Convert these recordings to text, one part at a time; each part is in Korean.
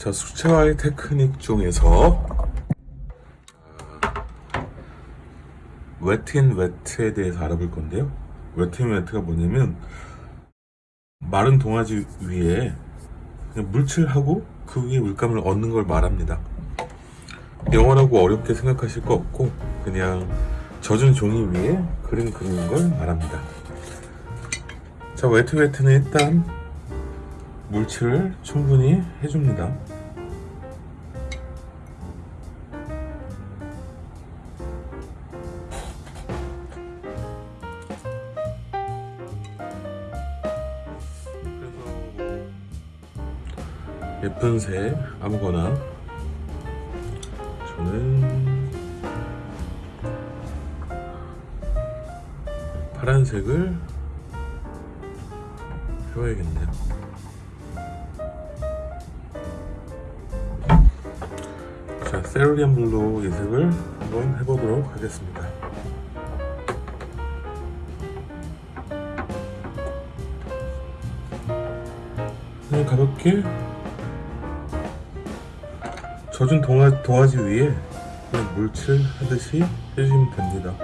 자, 수채화의 테크닉 중에서 아, wet in wet에 대해서 알아볼 건데요. wet in wet가 뭐냐면 마른 도화지 위에 그냥 물칠하고 그 위에 물감을 얹는 걸 말합니다. 영어라고 어렵게 생각하실 거 없고 그냥 젖은 종이 위에 그림 그리는 걸 말합니다. 자, 웨트 웨트는 일단 물칠을 충분히 해줍니다. 예쁜 색 아무거나 저는 파란색을 해봐야겠네요 자 cerulean blue 이 색을 한번 해보도록 하겠습니다 그냥 가볍게 젖은 동아, 동아지 위에 그냥 물칠 하듯이 해주시면 됩니다.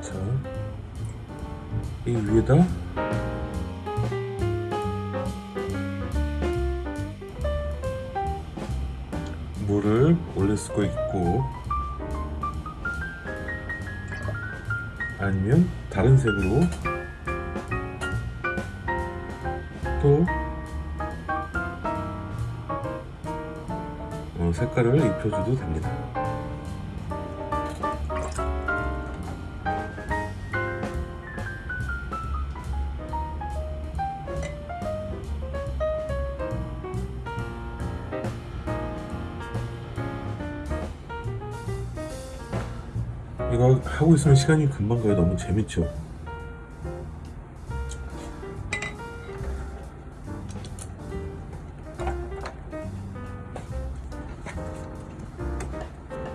자, 이 위에다 수가 있고 아니면 다른 색으로 또 어, 색깔을 입혀줘도 됩니다. 하고 있으면 시간이 금방 가요. 너무 재밌죠?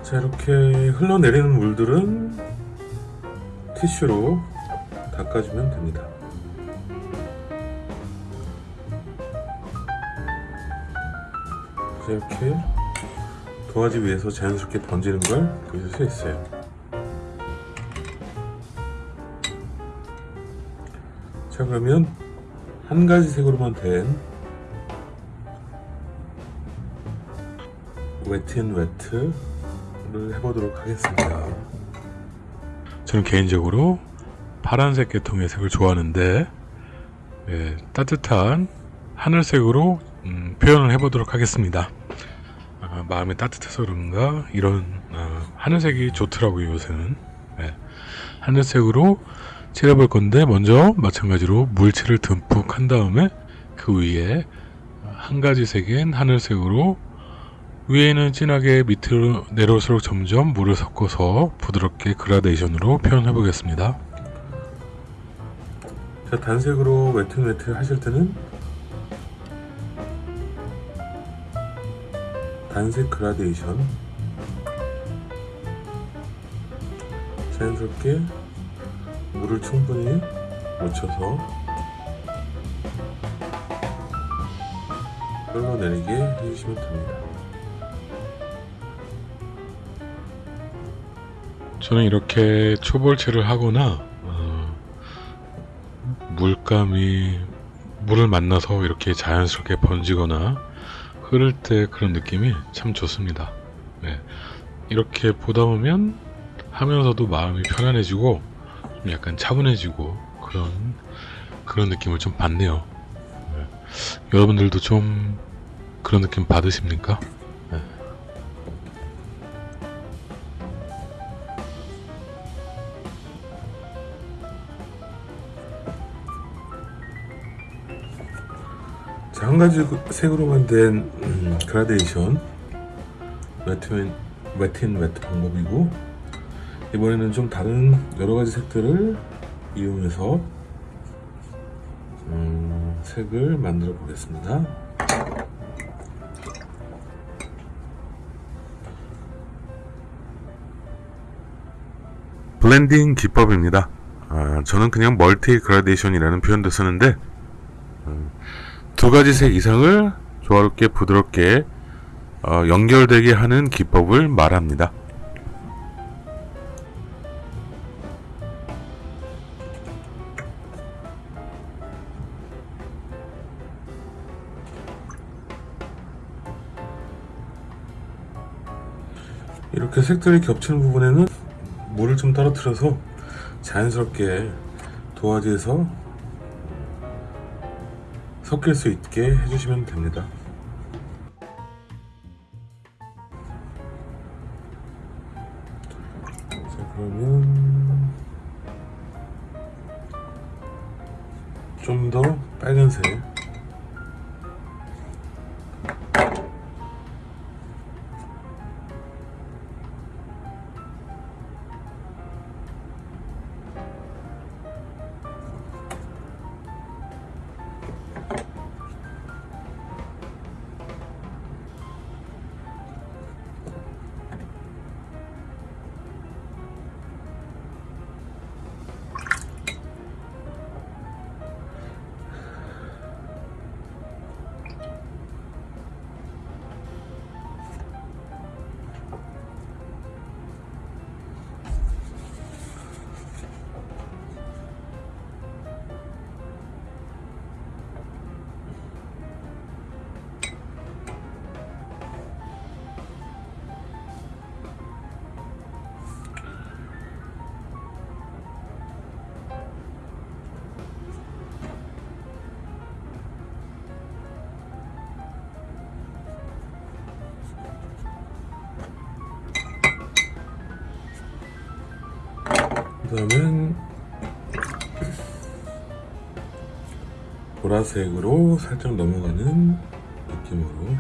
자 이렇게 흘러내리는 물들은 티슈로 닦아주면 됩니다 이렇게 도화지 위에서 자연스럽게 번지는 걸 보실 수 있어요 자 그러면 한 가지 색으로만 된 wet in wet 를 해보도록 하겠습니다. 저는 개인적으로 파란색 계통의 색을 좋아하는데 예, 따뜻한 하늘색으로 음, 표현을 해보도록 하겠습니다. 아, 마음이 따뜻해서 그런가 이런 아, 하늘색이 좋더라고요 요새는 예, 하늘색으로 칠해볼 건데 먼저 마찬가지로 물칠을 듬뿍 한 다음에 그 위에 한 가지 색인 하늘색으로 위에는 진하게 밑으로 내려올수록 점점 물을 섞어서 부드럽게 그라데이션으로 표현해 보겠습니다. 자, 단색으로 wet wet 하실 때는 단색 그라데이션 자연스럽게 물을 충분히 묻혀서 흘러내리게 해주시면 됩니다. 저는 이렇게 초벌칠을 하거나 어, 물감이 물을 만나서 이렇게 자연스럽게 번지거나 흐를 때 그런 느낌이 참 좋습니다. 네. 이렇게 보다 보면 하면서도 마음이 편안해지고 좀 약간 차분해지고 그런 그런 느낌을 좀 받네요. 네. 여러분들도 좀 그런 느낌 받으십니까? 네. 자, 한 가지 그 색으로만 된 음, 그라데이션 wet in wet 방법이고 이번에는 좀 다른 여러 가지 색들을 이용해서 음, 색을 만들어 보겠습니다. 블렌딩 기법입니다. 아, 저는 그냥 multi gradation이라는 표현도 쓰는데 음, 두 가지 색 이상을 조화롭게 부드럽게 어, 연결되게 하는 기법을 말합니다. 이렇게 색들이 겹치는 부분에는 물을 좀 떨어뜨려서 자연스럽게 도화지에서 섞일 수 있게 해주시면 됩니다. 그 다음엔 보라색으로 살짝 넘어가는 느낌으로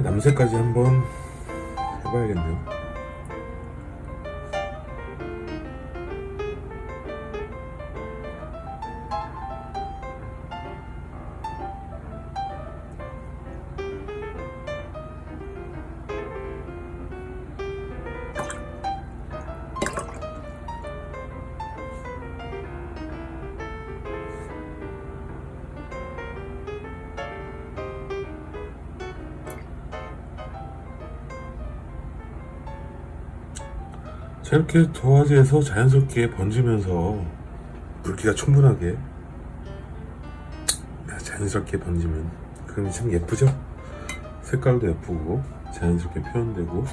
남색까지 한번 해봐야겠네요 자 이렇게 도화지에서 자연스럽게 번지면서 붉기가 충분하게 자연스럽게 번지면 그럼 참 예쁘죠? 색깔도 예쁘고 자연스럽게 표현되고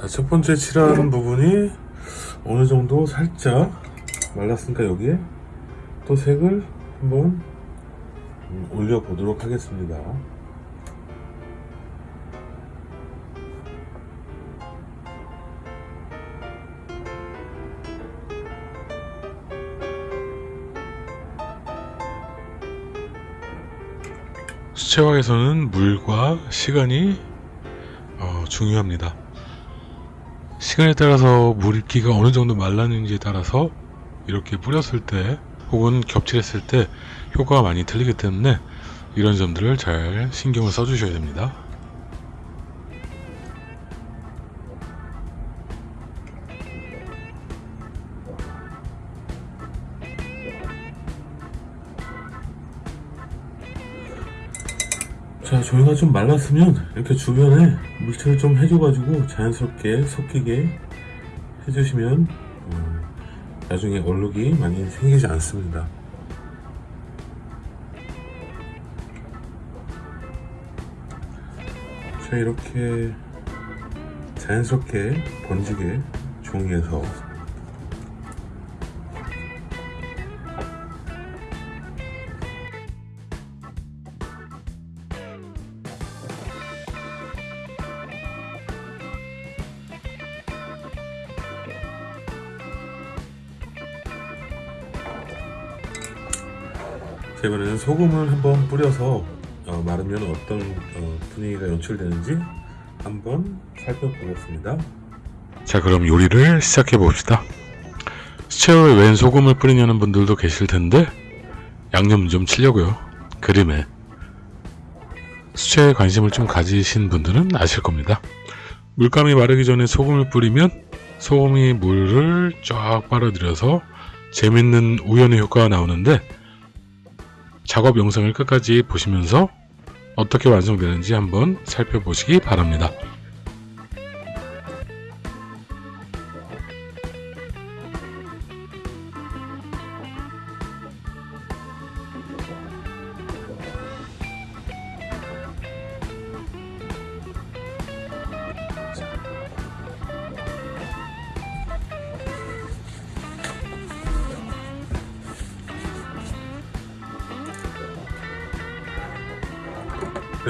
자, 첫 번째 칠하는 부분이 어느 정도 살짝 말랐으니까 여기에 또 색을 한번 음, 올려 보도록 하겠습니다. 수채화에서는 물과 시간이 어, 중요합니다. 시간에 따라서 물기가 어느 정도 말랐는지에 따라서 이렇게 뿌렸을 때 혹은 겹칠했을 때 효과가 많이 틀리기 때문에 이런 점들을 잘 신경을 써주셔야 됩니다. 자, 저희가 좀 말랐으면 이렇게 주변에 물칠을 좀 해줘가지고 자연스럽게 섞이게 해주시면 음, 나중에 얼룩이 많이 생기지 않습니다. 자, 이렇게 자연스럽게 번지게 종이에서 이번에는 소금을 한번 뿌려서 어, 마르면 어떤 어, 분위기가 연출되는지 한번 살펴보겠습니다. 자, 그럼 요리를 시작해 봅시다. 수채화에 웬 소금을 뿌리냐는 분들도 계실 텐데 양념 좀 치려고요. 그림에 수채에 관심을 좀 가지신 분들은 아실 겁니다. 물감이 마르기 전에 소금을 뿌리면 소금이 물을 쫙 빨아들여서 재밌는 우연의 효과가 나오는데 작업 영상을 끝까지 보시면서 어떻게 완성되는지 한번 살펴보시기 바랍니다.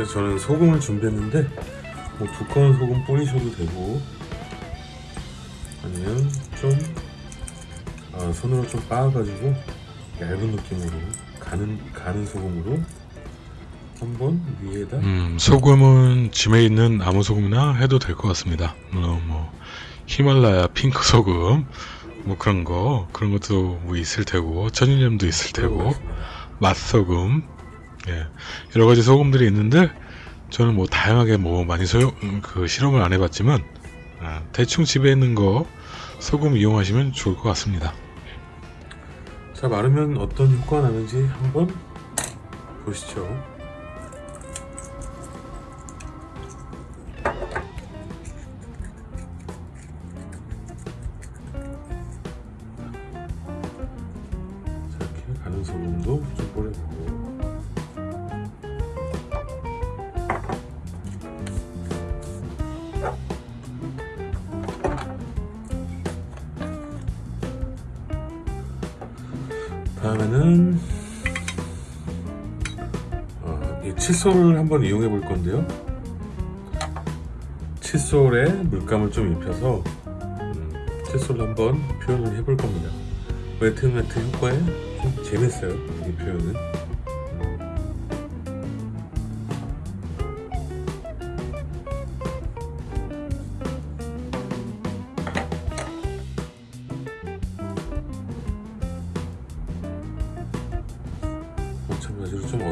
그래서 저는 소금을 준비했는데 뭐 두꺼운 소금 뿌리셔도 되고 아니면 좀 아, 손으로 좀 빻아가지고 얇은 느낌으로 가는 가는 소금으로 한번 위에다 음, 소금은 집에 있는 아무 소금이나 해도 될 것 같습니다. 물론 뭐 히말라야 핑크 소금 뭐 그런 거 그런 것도 뭐 있을 테고 천일염도 있을 테고 맛소금 예, 여러 가지 소금들이 있는데 저는 뭐 다양하게 뭐 많이 소용 음, 그 실험을 안 해봤지만 아, 대충 집에 있는 거 소금 이용하시면 좋을 것 같습니다. 자 마르면 어떤 효과가 나는지 한번 보시죠. 자, 이렇게 가는 소금도 좀 뿌려 다음에는 어, 이 칫솔을 한번 이용해 볼 건데요. 칫솔에 물감을 좀 입혀서 음, 칫솔로 한번 표현을 해볼 겁니다. 웨트 매트 효과에 좀 재밌어요 이 표현은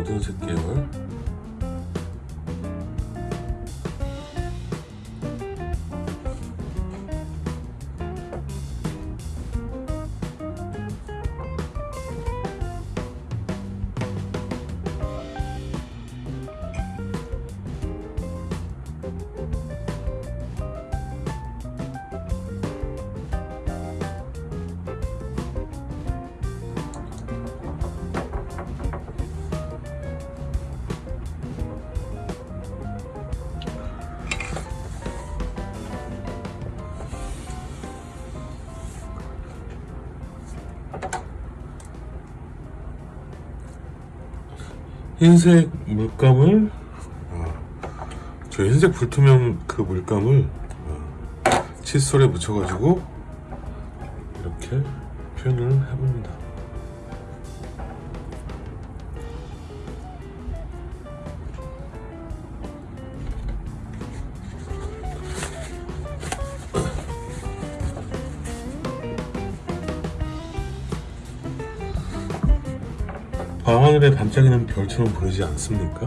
마찬가지로 흰색 물감을 어, 저 흰색 불투명 그 물감을 어, 칫솔에 묻혀가지고 이렇게 표현을 해봅니다. 하늘에 반짝이는 별처럼 보이지 않습니까?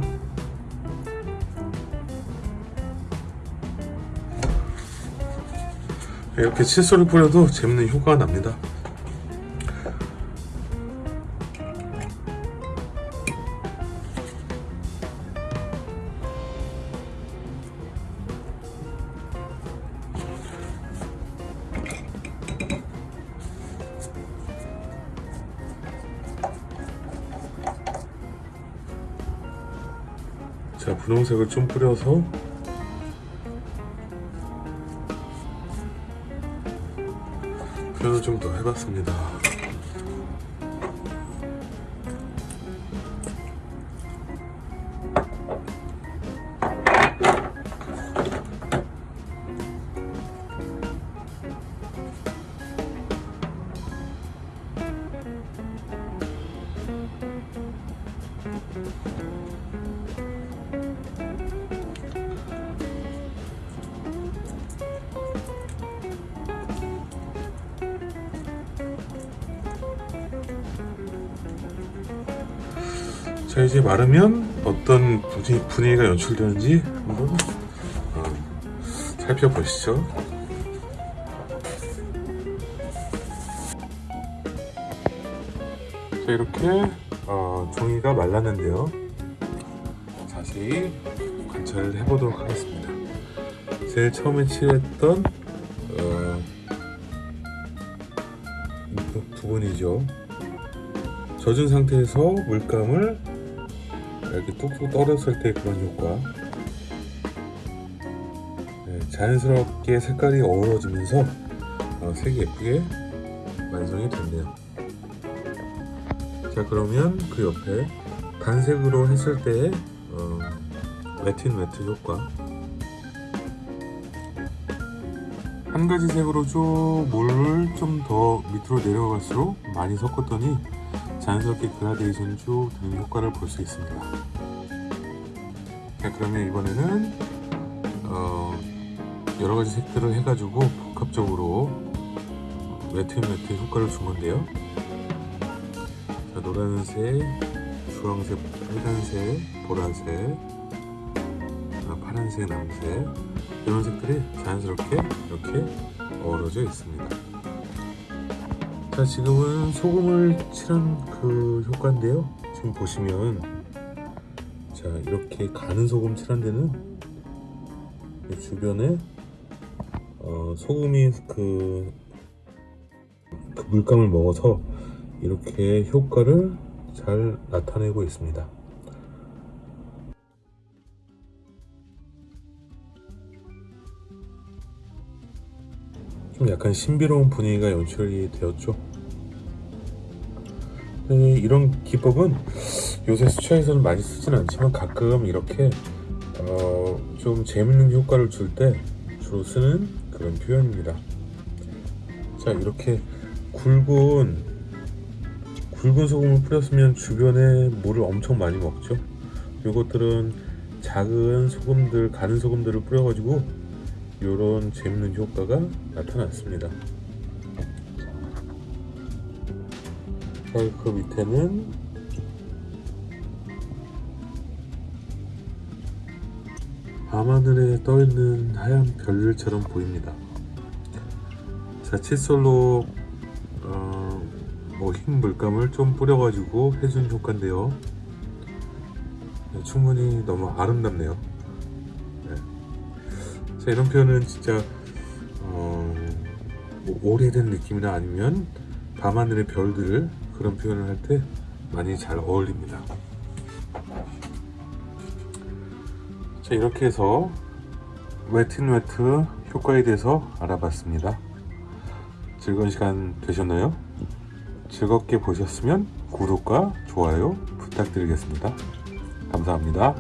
이렇게 칫솔을 뿌려도 재밌는 효과가 납니다. 분홍색을 좀 뿌려서 표현을 좀 더 해봤습니다. 자 이제 마르면 어떤 분위, 분위기가 연출되는지 한번 어, 살펴보시죠. 자 이렇게 어, 종이가 말랐는데요. 자세히 관찰을 해보도록 하겠습니다. 제일 처음에 칠했던 어, 부분이죠. 젖은 상태에서 물감을 이렇게 뚝뚝 떨었을 때 그런 효과. 네, 자연스럽게 색깔이 어우러지면서 어, 색이 예쁘게 완성이 됐네요. 자 그러면 그 옆에 단색으로 했을 때 어, wet in wet 효과. 한 가지 색으로 쭉 물을 좀 더 밑으로 내려갈수록 많이 섞었더니 자연스럽게 그라데이션 쭉 되는 효과를 볼 수 있습니다. 자, 그러면 이번에는 어, 여러 가지 색들을 해가지고 복합적으로 wet in wet 효과를 준 건데요. 자, 노란색, 주황색, 빨간색, 보라색, 아, 파란색, 남색 이런 색들이 자연스럽게 이렇게 어우러져 있습니다. 자 지금은 소금을 칠한 그 효과인데요. 지금 보시면 자 이렇게 가는 소금 칠한 데는 이 주변에 어, 소금이 그, 그 물감을 먹어서 이렇게 효과를 잘 나타내고 있습니다 좀 약간 신비로운 분위기가 연출이 되었죠. 네, 이런 기법은 요새 수차에서는 많이 쓰진 않지만 가끔 이렇게 어, 좀 재밌는 효과를 줄 때 주로 쓰는 그런 표현입니다. 자 이렇게 굵은 굵은 소금을 뿌렸으면 주변에 물을 엄청 많이 먹죠. 이것들은 작은 소금들 가는 소금들을 뿌려 가지고 이런 재밌는 효과가 나타났습니다. 자, 그 밑에는 밤하늘에 떠있는 하얀 별들처럼 보입니다. 자, 칫솔로 어, 뭐흰 물감을 좀 뿌려가지고 해준 효과인데요. 네, 충분히 너무 아름답네요. 네. 자, 이런 표현은 진짜 어, 뭐 오래된 느낌이나 아니면 밤하늘의 별들 그런 표현을 할 때 많이 잘 어울립니다. 자 이렇게 해서 웨트인 웨트 효과에 대해서 알아봤습니다. 즐거운 시간 되셨나요? 즐겁게 보셨으면 구독과 좋아요 부탁드리겠습니다. 감사합니다.